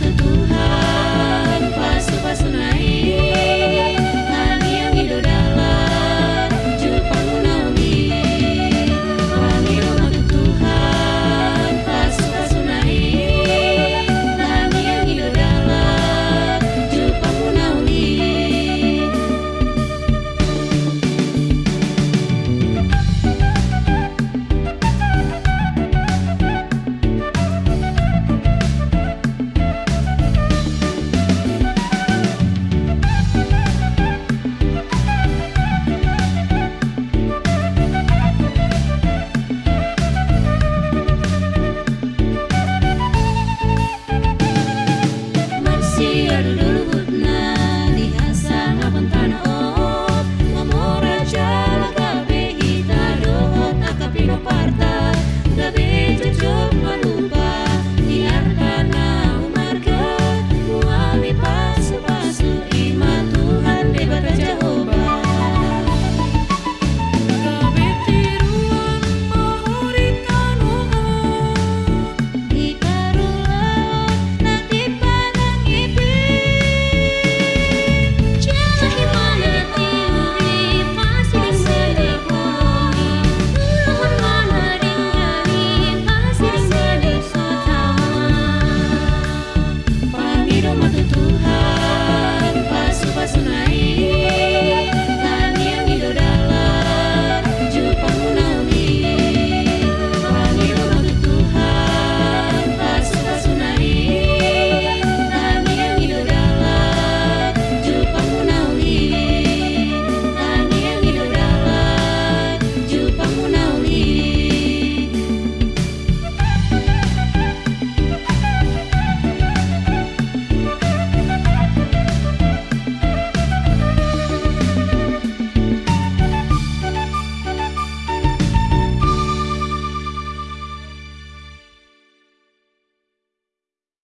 the blue.